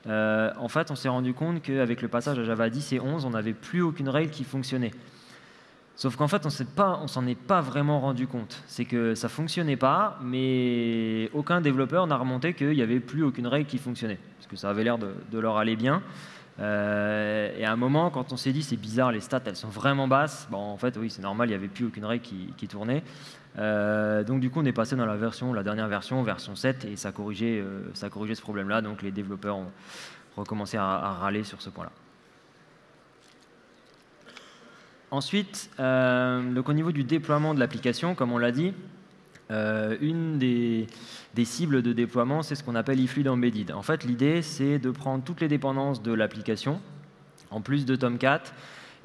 Euh, en fait, on s'est rendu compte qu'avec le passage à Java 10 et 11, on n'avait plus aucune règle qui fonctionnait. Sauf qu'en fait, on ne s'en est pas vraiment rendu compte. C'est que ça fonctionnait pas, mais aucun développeur n'a remonté qu'il n'y avait plus aucune règle qui fonctionnait, parce que ça avait l'air de, leur aller bien. Euh, et à un moment, quand on s'est dit c'est bizarre, les stats elles sont vraiment basses, bon, en fait, oui, c'est normal, il n'y avait plus aucune règle qui, tournait. Euh, donc du coup, on est passé dans la version, la dernière version, version 7, et ça corrigeait, euh, ça corrigeait ce problème-là. Donc les développeurs ont recommencé à râler sur ce point-là. Ensuite, euh, donc au niveau du déploiement de l'application, comme on l'a dit, euh, une des, cibles de déploiement, c'est ce qu'on appelle eFluid Embedded. En fait, l'idée, c'est de prendre toutes les dépendances de l'application, en plus de Tomcat,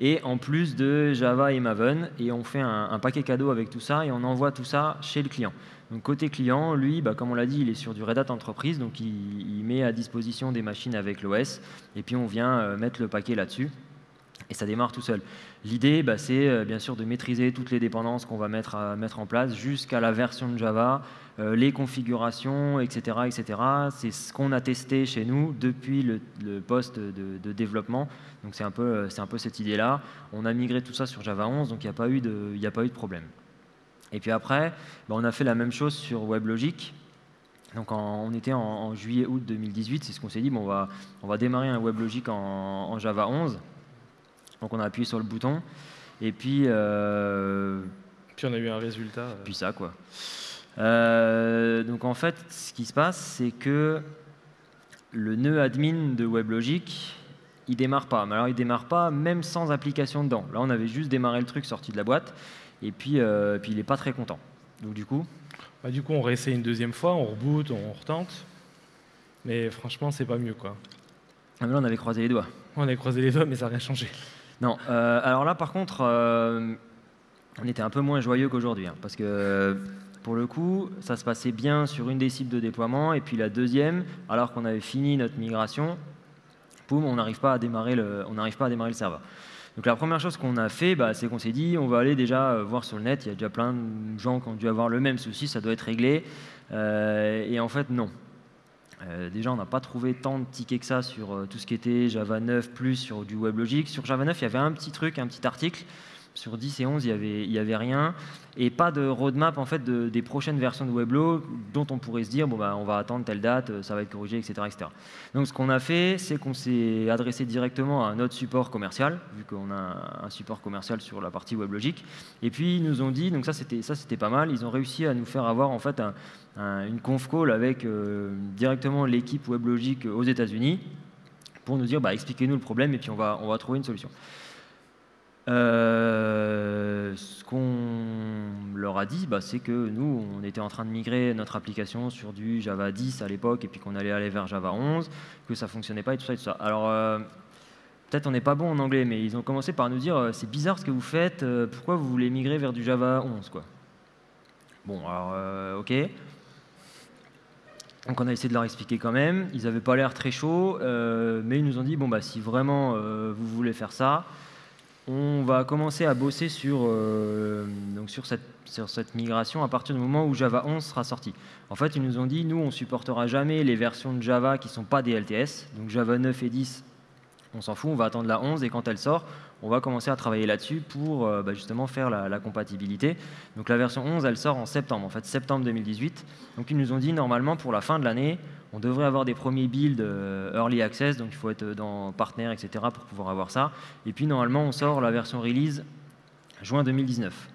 et en plus de Java et Maven, et on fait un, paquet cadeau avec tout ça, et on envoie tout ça chez le client. Donc côté client, lui, bah, comme on l'a dit, il est sur du Red Hat Entreprise, donc il, met à disposition des machines avec l'OS, et puis on vient euh, mettre le paquet là-dessus et ça démarre tout seul. L'idée, bah, c'est euh, bien sûr de maîtriser toutes les dépendances qu'on va mettre, mettre en place jusqu'à la version de Java, euh, les configurations, etc. etc. C'est ce qu'on a testé chez nous depuis le, poste de, développement. Donc c'est un, peu, euh, un peu cette idée-là. On a migré tout ça sur Java 11, donc il n'y a, pas eu de, a pas eu de problème. Et puis après, bah, on a fait la même chose sur WebLogic. Donc on était en, juillet-août 2018, c'est ce qu'on s'est dit, bon, on, va, on va démarrer un WebLogic en Java 11. Donc on a appuyé sur le bouton. Et puis. Euh, puis on a eu un résultat. Euh. Puis ça, quoi. Euh, donc en fait, ce qui se passe, c'est que le nœud admin de WebLogic, il démarre pas. Mais alors il démarre pas même sans application dedans. Là, on avait juste démarré le truc sorti de la boîte. Et puis, puis il n'est pas très content. Donc du coup. Bah, du coup, on réessaye une deuxième fois, on reboot, on retente. Mais franchement, c'est pas mieux, quoi. Ah, là, on avait croisé les doigts. On avait croisé les doigts, mais ça n'a rien changé. Non, alors là, par contre, on était un peu moins joyeux qu'aujourd'hui, hein, parce que pour le coup, ça se passait bien sur une des cibles de déploiement, et puis la deuxième, alors qu'on avait fini notre migration, poum, on n'arrive pas à démarrer le, pas à démarrer le serveur. Donc la première chose qu'on a fait, bah, c'est qu'on s'est dit, on va aller déjà euh, voir sur le net, il y a déjà plein de gens qui ont dû avoir le même souci, ça doit être réglé. Euh, et en fait, non. Euh, déjà, on n'a pas trouvé tant de tickets que ça sur tout ce qui était Java 9 plus sur du WebLogic. Sur Java 9, il y avait un petit truc, un petit article sur 10 et 11, il n'y avait, y avait rien. Et pas de roadmap en fait, de, des prochaines versions de Weblo dont on pourrait se dire bon, bah, on va attendre telle date, euh, ça va être corrigé, etc. Donc ce qu'on a fait, c'est qu'on s'est adressé directement à notre support commercial, vu qu'on a un support commercial sur la partie WebLogic. Et puis ils nous ont dit, donc ça c'était, pas mal, ils ont réussi à nous faire avoir en fait une conf call avec euh, directement l'équipe WebLogic aux États-Unis pour nous dire bah, expliquez-nous le problème et puis on va, on va trouver une solution. Euh, ce qu'on leur a dit, bah, c'est que nous, on était en train de migrer notre application sur du Java 10 à l'époque, et puis qu'on allait aller vers Java 11, que ça fonctionnait pas et tout ça et tout ça. Alors, euh, peut-être on n'est pas bon en anglais, mais ils ont commencé par nous dire euh, c'est bizarre ce que vous faites, pourquoi vous voulez migrer vers du Java 11 quoi. Bon, alors, ok. Donc on a essayé de leur expliquer quand même. Ils n'avaient pas l'air très chauds, mais ils nous ont dit bon bah si vraiment vous voulez faire ça, on va commencer à bosser sur, euh, donc sur, cette, sur cette migration à partir du moment où Java 11 sera sorti. En fait, ils nous ont dit, nous, on supportera jamais les versions de Java qui ne sont pas des LTS. Donc Java 9 et 10, on s'en fout, on va attendre la 11 et quand elle sort, on va commencer à travailler là-dessus pour euh, bah, justement faire la, la, compatibilité. Donc la version 11, elle sort en septembre, en fait septembre 2018. Donc ils nous ont dit, normalement, pour la fin de l'année, on devrait avoir des premiers builds euh, early access, donc il faut être dans partenaire, etc. pour pouvoir avoir ça. Et puis normalement, on sort la version release juin 2019.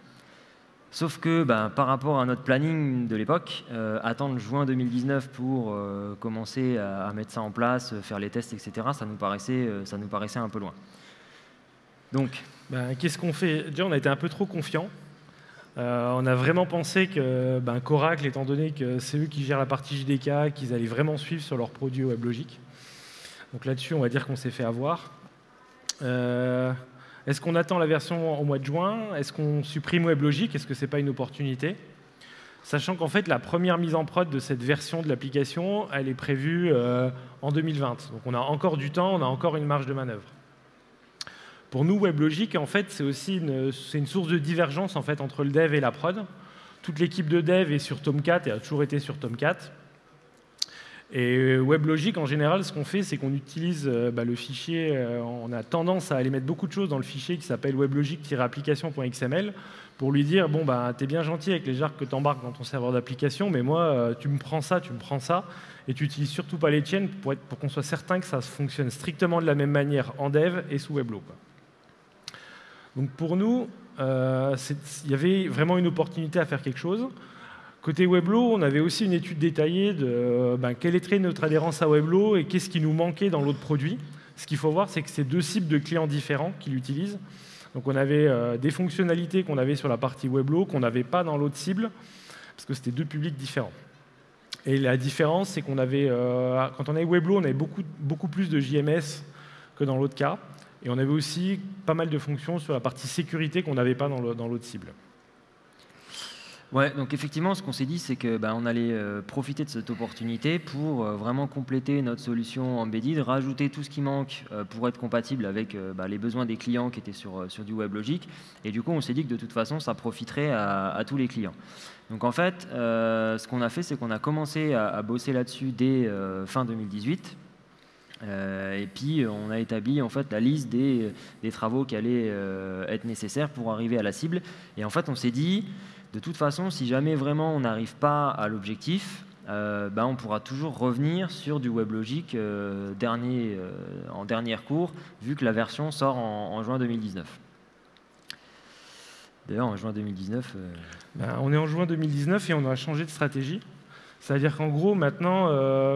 Sauf que ben, par rapport à notre planning de l'époque, euh, attendre juin 2019 pour euh, commencer à, mettre ça en place, faire les tests, etc., ça nous paraissait, un peu loin. Donc, ben, qu'est-ce qu'on fait? On a été un peu trop confiants. Euh, on a vraiment pensé que ben, Coracle, étant donné que c'est eux qui gèrent la partie JDK, qu'ils allaient vraiment suivre sur leurs produits WebLogic. Donc là-dessus, on va dire qu'on s'est fait avoir. Euh, est-ce qu'on attend la version au mois de juin? Est-ce qu'on supprime WebLogic Est-ce que ce n'est pas une opportunité? Sachant qu'en fait, la première mise en prod de cette version de l'application, elle est prévue euh, en 2020. Donc on a encore du temps, on a encore une marge de manœuvre. Pour nous, WebLogic, en fait, c'est aussi une, source de divergence en fait, entre le dev et la prod. Toute l'équipe de dev est sur Tomcat et a toujours été sur Tomcat. Et WebLogic, en général, ce qu'on fait, c'est qu'on utilise euh, bah, le fichier, euh, on a tendance à aller mettre beaucoup de choses dans le fichier qui s'appelle weblogic-application.xml pour lui dire, bon, bah, t'es bien gentil avec les jarres que tu embarques dans ton serveur d'application, mais moi, euh, tu me prends ça, tu me prends ça, et tu n'utilises surtout pas les tiennes pour, pour qu'on soit certain que ça fonctionne strictement de la même manière en dev et sous Weblo. Donc pour nous, euh, il y avait vraiment une opportunité à faire quelque chose. Côté Weblo, on avait aussi une étude détaillée de euh, ben, quelle était notre adhérence à Weblo et qu'est-ce qui nous manquait dans l'autre produit. Ce qu'il faut voir, c'est que c'est deux cibles de clients différents qui l'utilisent. Donc on avait euh, des fonctionnalités qu'on avait sur la partie Weblo qu'on n'avait pas dans l'autre cible, parce que c'était deux publics différents. Et la différence, c'est qu'on avait, quand on avait Weblo, on avait beaucoup, beaucoup plus de JMS que dans l'autre cas. Et on avait aussi pas mal de fonctions sur la partie sécurité qu'on n'avait pas dans l'autre cible. Ouais, donc effectivement, ce qu'on s'est dit, c'est que bah, on allait euh, profiter de cette opportunité pour euh, vraiment compléter notre solution embedded, rajouter tout ce qui manque euh, pour être compatible avec bah, les besoins des clients qui étaient sur, sur du WebLogic. Et du coup, on s'est dit que de toute façon, ça profiterait à, tous les clients. Donc en fait, ce qu'on a fait, c'est qu'on a commencé à, à bosser là-dessus dès fin 2018 euh, et puis on a établi en fait la liste des, travaux qui allaient euh, être nécessaires pour arriver à la cible. Et en fait on s'est dit, de toute façon, si jamais vraiment on n'arrive pas à l'objectif, euh, ben, on pourra toujours revenir sur du WebLogic dernier, en dernière cours, vu que la version sort en, juin 2019. D'ailleurs, en juin 2019... Ben, on est en juin 2019 et on a changé de stratégie. C'est-à-dire qu'en gros, maintenant,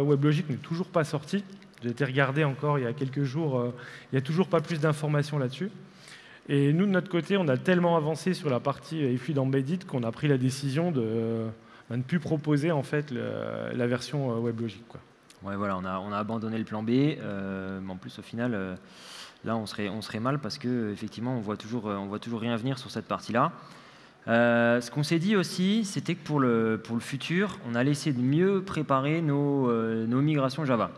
WebLogic n'est toujours pas sorti. J'ai été regardé encore il y a quelques jours, euh, il n'y a toujours pas plus d'informations là-dessus. Et nous, de notre côté, on a tellement avancé sur la partie EFI d'Embedded qu'on a pris la décision de, bah, ne plus proposer en fait la version euh, WebLogic. Quoi. Ouais, voilà, on a, on a abandonné le plan B. mais en plus, au final, là, on serait, mal parce qu'effectivement, on voit toujours, on voit toujours rien venir sur cette partie-là. Euh, ce qu'on s'est dit aussi, c'était que pour le, futur, on allait essayer de mieux préparer euh, nos migrations Java.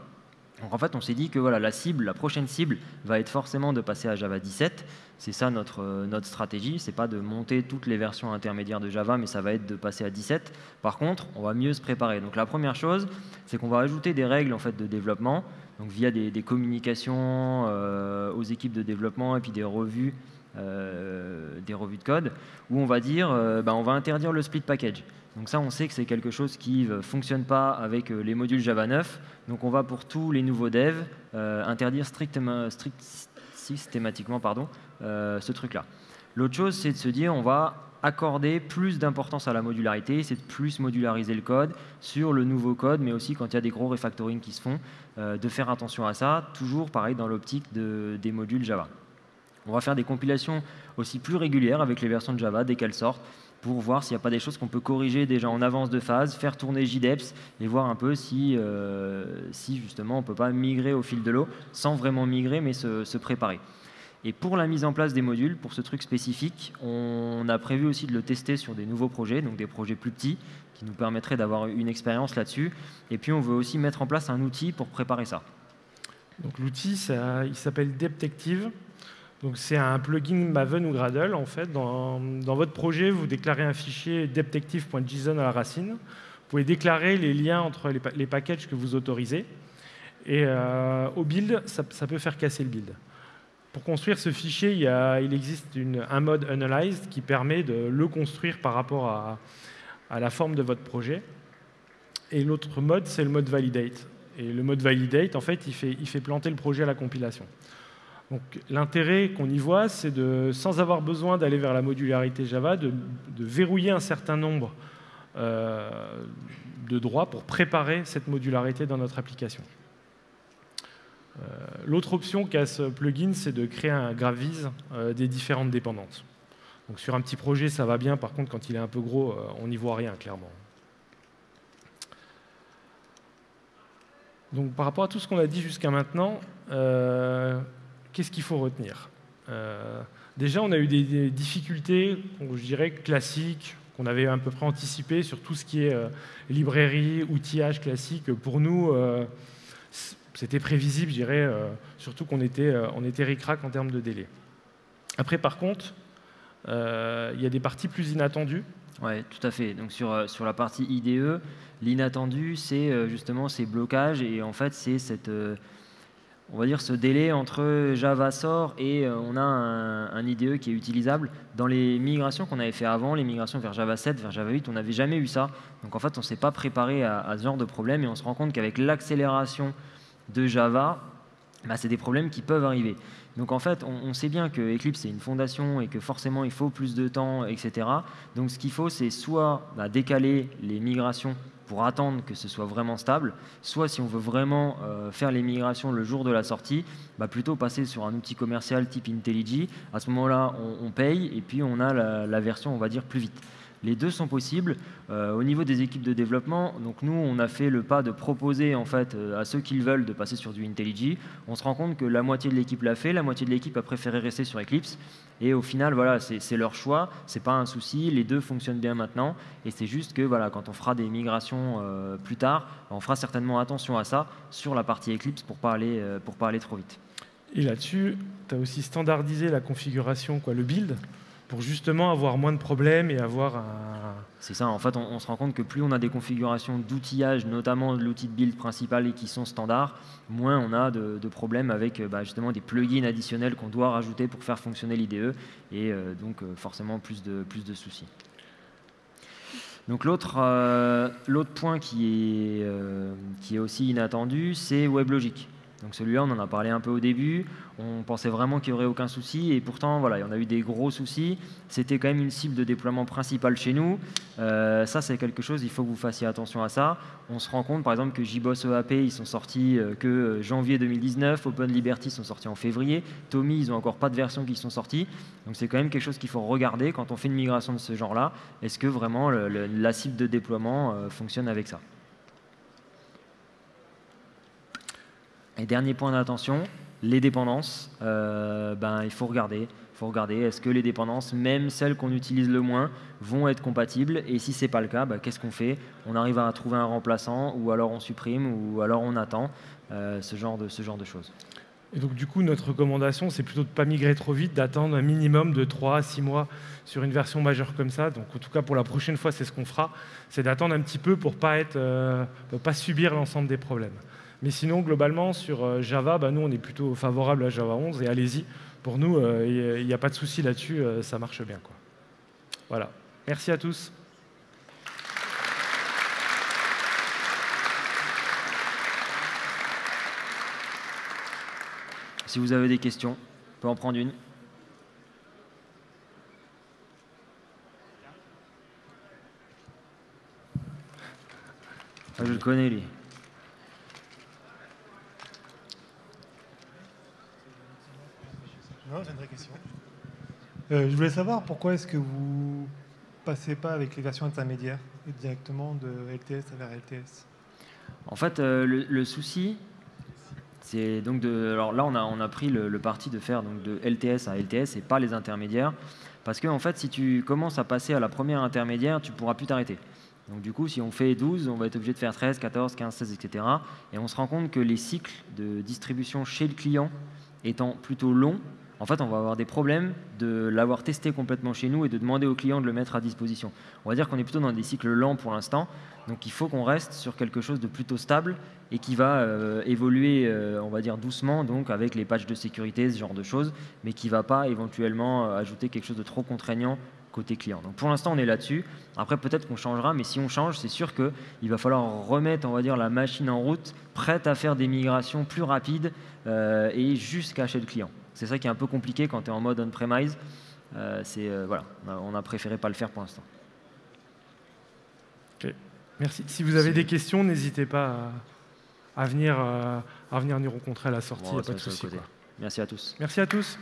Donc en fait, on s'est dit que voilà, la cible, la prochaine cible va être forcément de passer à Java 17. C'est ça notre, euh, notre stratégie. C'est pas de monter toutes les versions intermédiaires de Java, mais ça va être de passer à 17. Par contre, on va mieux se préparer. Donc la première chose, c'est qu'on va ajouter des règles en fait de développement, donc via des, des communications aux équipes de développement et puis des revues euh, des revues de code, où on va dire euh, bah, on va interdire le split package. Donc ça, on sait que c'est quelque chose qui ne fonctionne pas avec euh, les modules Java 9. Donc on va pour tous les nouveaux devs interdire strictement, systématiquement pardon, ce truc-là. L'autre chose, c'est de se dire on va accorder plus d'importance à la modularité, c'est de plus modulariser le code sur le nouveau code, mais aussi quand il y a des gros refactoring qui se font, de faire attention à ça, toujours pareil dans l'optique de, des modules Java. On va faire des compilations aussi plus régulières avec les versions de Java dès qu'elles sortent pour voir s'il n'y a pas des choses qu'on peut corriger déjà en avance de phase, faire tourner JDEPS et voir un peu si, euh, justement on ne peut pas migrer au fil de l'eau sans vraiment migrer mais se, préparer. Et pour la mise en place des modules, pour ce truc spécifique, on a prévu aussi de le tester sur des nouveaux projets, donc des projets plus petits, qui nous permettraient d'avoir une expérience là-dessus. Et puis on veut aussi mettre en place un outil pour préparer ça. Donc l'outil, il s'appelle Detective. Donc c'est un plugin Maven ou Gradle. En fait, dans, votre projet, vous déclarez un fichier deptective.json à la racine. Vous pouvez déclarer les liens entre les, packages que vous autorisez. Et euh, au build, ça, peut faire casser le build. Pour construire ce fichier, il, existe un mode Analyzed qui permet de le construire par rapport à, la forme de votre projet. Et l'autre mode, c'est le mode Validate. Et le mode Validate, en fait, il fait planter le projet à la compilation. L'intérêt qu'on y voit, c'est de, sans avoir besoin d'aller vers la modularité Java, de, verrouiller un certain nombre euh, de droits pour préparer cette modularité dans notre application. Euh, l'autre option qu'a ce plugin, c'est de créer un Gravise euh, des différentes dépendances. Sur un petit projet, ça va bien. Par contre, quand il est un peu gros, on n'y voit rien, clairement. Donc par rapport à tout ce qu'on a dit jusqu'à maintenant, qu'est-ce qu'il faut retenir? Euh, Déjà, on a eu des, difficultés, je dirais, classiques, qu'on avait à peu près anticipées sur tout ce qui est euh, librairie, outillage classique. Pour nous, euh, c'était prévisible, je dirais, surtout qu'on était, on était ric-rac en termes de délai. Après, par contre, il y a des parties plus inattendues. Oui, tout à fait. Donc sur, sur la partie IDE, l'inattendu, c'est justement ces blocages et en fait, c'est cette on va dire, ce délai entre Java sort et euh, on a un, IDE qui est utilisable. Dans les migrations qu'on avait fait avant, les migrations vers Java 7, vers Java 8, on n'avait jamais eu ça. Donc en fait, on ne s'est pas préparé à, ce genre de problème et on se rend compte qu'avec l'accélération de Java, bah, c'est des problèmes qui peuvent arriver. Donc en fait, on, sait bien que Eclipse est une fondation et que forcément il faut plus de temps, etc. Donc ce qu'il faut, c'est soit bah, décaler les migrations pour attendre que ce soit vraiment stable, soit si on veut vraiment euh, faire les migrations le jour de la sortie, bah plutôt passer sur un outil commercial type IntelliJ. À ce moment-là, on, paye et puis on a la version, on va dire, plus vite. Les deux sont possibles. Euh, au niveau des équipes de développement, donc nous, on a fait le pas de proposer en fait euh, à ceux qui le veulent de passer sur du IntelliJ. On se rend compte que la moitié de l'équipe l'a fait, la moitié de l'équipe a préféré rester sur Eclipse. Et au final, voilà, c'est leur choix, c'est pas un souci. Les deux fonctionnent bien maintenant. Et c'est juste que voilà, quand on fera des migrations euh, plus tard, on fera certainement attention à ça sur la partie Eclipse pour pas pas aller trop vite. Et là-dessus, tu as aussi standardisé la configuration, quoi, le build pour justement avoir moins de problèmes et avoir un... C'est ça, en fait, on, se rend compte que plus on a des configurations d'outillage, notamment l'outil de build principal et qui sont standards, moins on a de, problèmes avec bah, justement des plugins additionnels qu'on doit rajouter pour faire fonctionner l'IDE et euh, donc euh, forcément plus de, plus de soucis. Donc l'autre euh, point qui est, qui est aussi inattendu, c'est WebLogic. Donc celui-là, on en a parlé un peu au début. On pensait vraiment qu'il n'y aurait aucun souci. Et pourtant, voilà, il y en a eu des gros soucis. C'était quand même une cible de déploiement principale chez nous. Euh, ça, c'est quelque chose, il faut que vous fassiez attention à ça. On se rend compte, par exemple, que JBoss EAP, ils sont sortis euh, que euh, janvier 2019. Open Liberty sont sortis en février. Tommy, ils n'ont encore pas de version qui sont sortis. Donc c'est quand même quelque chose qu'il faut regarder quand on fait une migration de ce genre-là. Est-ce que vraiment la cible de déploiement fonctionne avec ça? Et dernier point d'attention, les dépendances. ben, il faut regarder faut regarder est-ce que les dépendances, même celles qu'on utilise le moins, vont être compatibles? Et si ce n'est pas le cas, bah, qu'est-ce qu'on fait? On arrive à trouver un remplaçant, ou alors on supprime, ou alors on attend, euh, ce, genre de, ce genre de choses. Et donc du coup, notre recommandation, c'est plutôt de ne pas migrer trop vite, d'attendre un minimum de 3 à 6 mois sur une version majeure comme ça. Donc en tout cas, pour la prochaine fois, c'est ce qu'on fera, c'est d'attendre un petit peu pour ne pas, euh, pas subir l'ensemble des problèmes. Mais sinon, globalement, sur euh, Java, bah, nous, on est plutôt favorable à Java 11, et allez-y, pour nous, il euh, n'y a pas de souci là-dessus, euh, ça marche bien. Quoi. Voilà. Merci à tous. Si vous avez des questions, on peut en prendre une. Ah, je le connais, lui. J'ai une vraie question. Euh, je voulais savoir pourquoi est-ce que vous passez pas avec les versions intermédiaires directement de LTS vers LTS En fait, euh, le, souci, c'est donc de. Alors là, on a, on a pris le, parti de faire donc de LTS à LTS et pas les intermédiaires. Parce que en fait, si tu commences à passer à la première intermédiaire, tu pourras plus t'arrêter. Donc du coup, si on fait 12, on va être obligé de faire 13, 14, 15, 16, etc. Et on se rend compte que les cycles de distribution chez le client étant plutôt longs, en fait, on va avoir des problèmes de l'avoir testé complètement chez nous et de demander au client de le mettre à disposition. On va dire qu'on est plutôt dans des cycles lents pour l'instant, donc il faut qu'on reste sur quelque chose de plutôt stable et qui va euh, évoluer, euh, on va dire doucement, donc avec les patchs de sécurité, ce genre de choses, mais qui ne va pas éventuellement euh, ajouter quelque chose de trop contraignant côté client. Donc pour l'instant, on est là-dessus. Après, peut-être qu'on changera, mais si on change, c'est sûr qu'il va falloir remettre, on va dire, la machine en route, prête à faire des migrations plus rapides et jusqu'à chez le client. C'est ça qui est un peu compliqué quand tu es en mode on-premise. Euh, c'est euh, voilà, on a préféré pas le faire pour l'instant. Merci. Si vous avez des questions, n'hésitez pas à, venir, euh, à venir nous rencontrer à la sortie. il a pas de souci. Merci à tous. Merci à tous.